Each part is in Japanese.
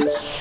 you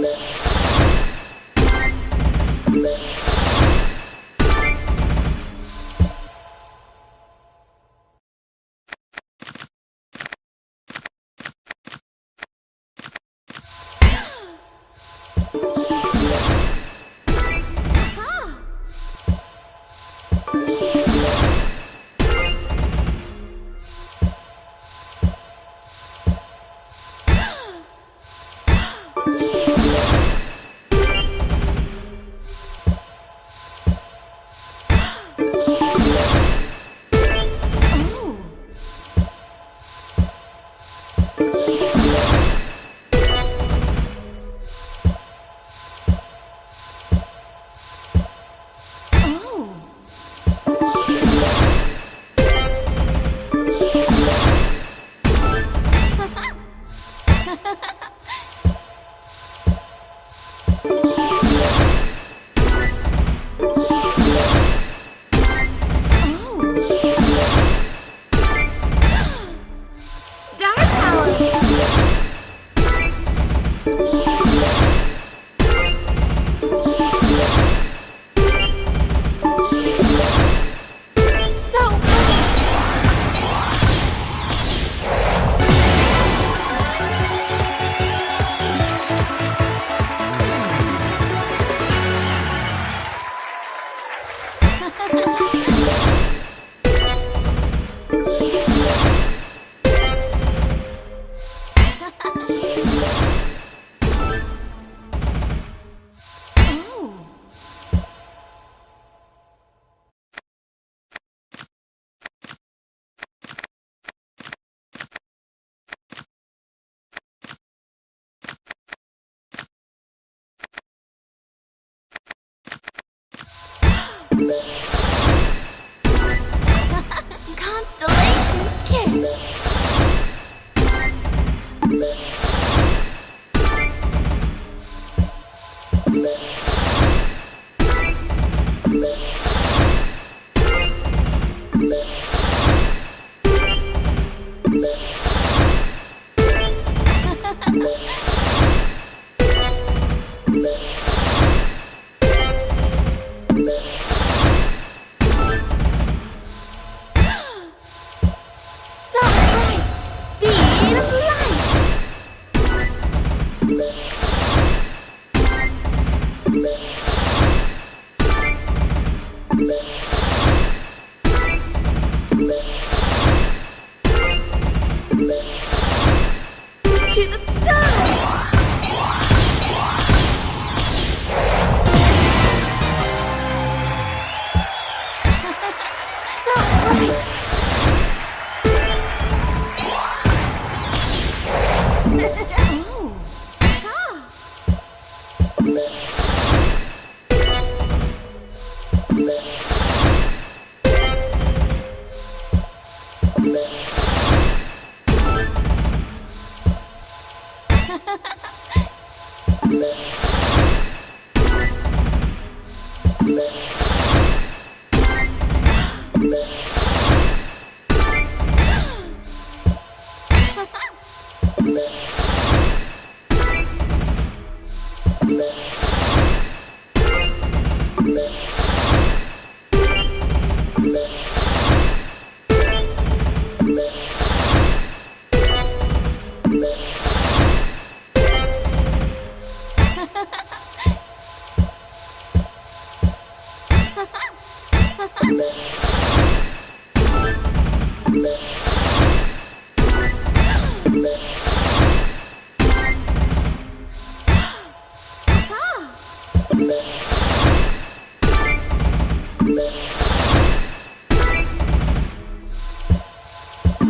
Thank. you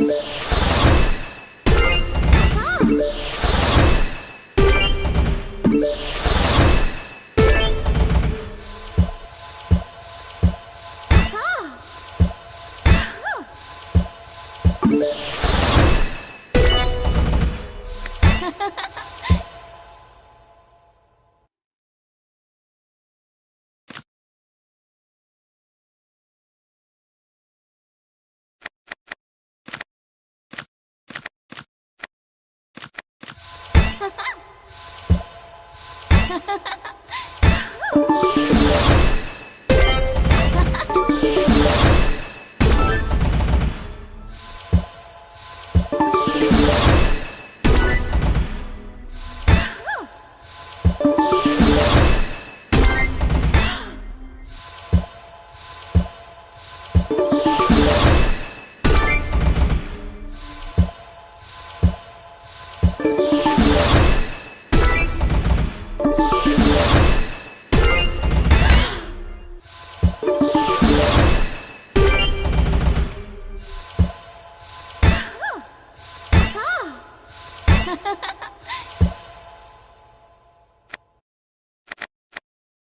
ハ